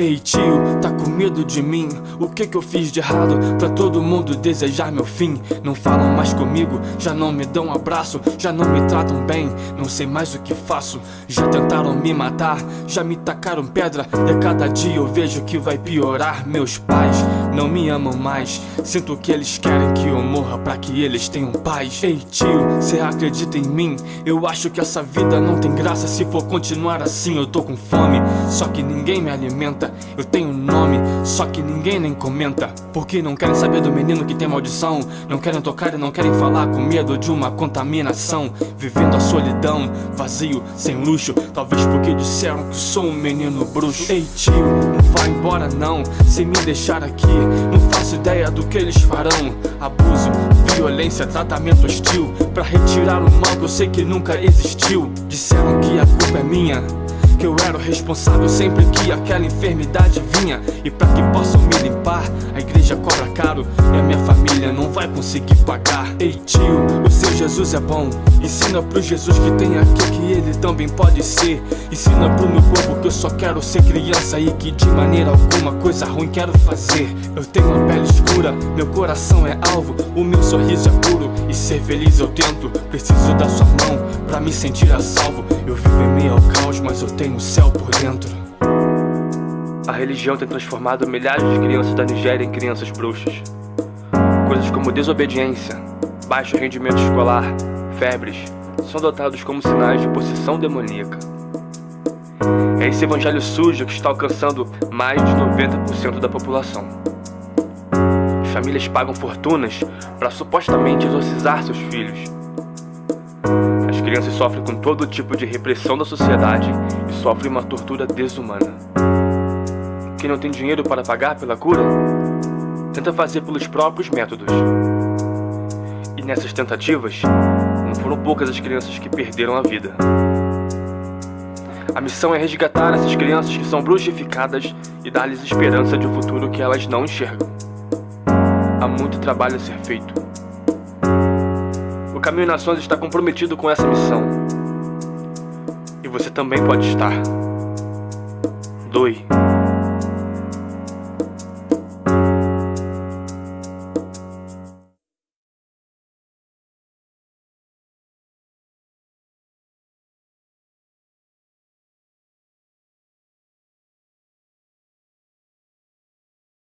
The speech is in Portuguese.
Ei tio, tá com medo de mim? O que que eu fiz de errado pra todo mundo desejar meu fim? Não falam mais comigo, já não me dão abraço Já não me tratam bem, não sei mais o que faço Já tentaram me matar, já me tacaram pedra E a cada dia eu vejo que vai piorar Meus pais não me amam mais. Sinto que eles querem que eu morra pra que eles tenham paz. Ei tio, cê acredita em mim? Eu acho que essa vida não tem graça. Se for continuar assim eu tô com fome. Só que ninguém me alimenta. Eu tenho nome, só que ninguém nem comenta. Porque não querem saber do menino que tem maldição. Não querem tocar e não querem falar com medo de uma contaminação. Vivendo a solidão, vazio, sem luxo. Talvez porque disseram que sou um menino bruxo. Ei tio, vá embora não. Sem me deixar aqui Não faço ideia do que eles farão. Abuso, violência, tratamento hostil. Pra retirar o mal que eu sei que nunca existiu. Disseram que a culpa é minha que eu era o responsável sempre que aquela enfermidade vinha. E pra que possam me limpar, a igreja cobra caro E a minha família não vai conseguir pagar. Ei tio, o seu Jesus é bom. Ensina pro Jesus que tem aqui que ele também pode ser. Ensina pro meu povo que eu só quero ser criança E que de maneira alguma coisa ruim quero fazer. Eu tenho uma pele escura, meu coração é alvo O meu sorriso é puro. E ser feliz eu tento Preciso da sua mão pra me sentir a salvo. Eu vivo em meio ao caos, mas eu tenho o céu por dentro. A religião tem transformado milhares de crianças da Nigéria em crianças bruxas. Coisas como desobediência, baixo rendimento escolar, febres São adotados como sinais de possessão demoníaca. É esse evangelho sujo que está alcançando mais de 90% da população. Famílias pagam fortunas para supostamente exorcizar seus filhos. As crianças sofrem com todo tipo de repressão da sociedade e sofrem uma tortura desumana. Quem não tem dinheiro para pagar pela cura, tenta fazer pelos próprios métodos. E nessas tentativas, não foram poucas as crianças que perderam a vida. A missão é resgatar essas crianças que são bruxificadas e dar-lhes esperança de um futuro que elas não enxergam há muito trabalho a ser feito. O Caminho Nações está comprometido com essa missão. E você também pode estar. Doe.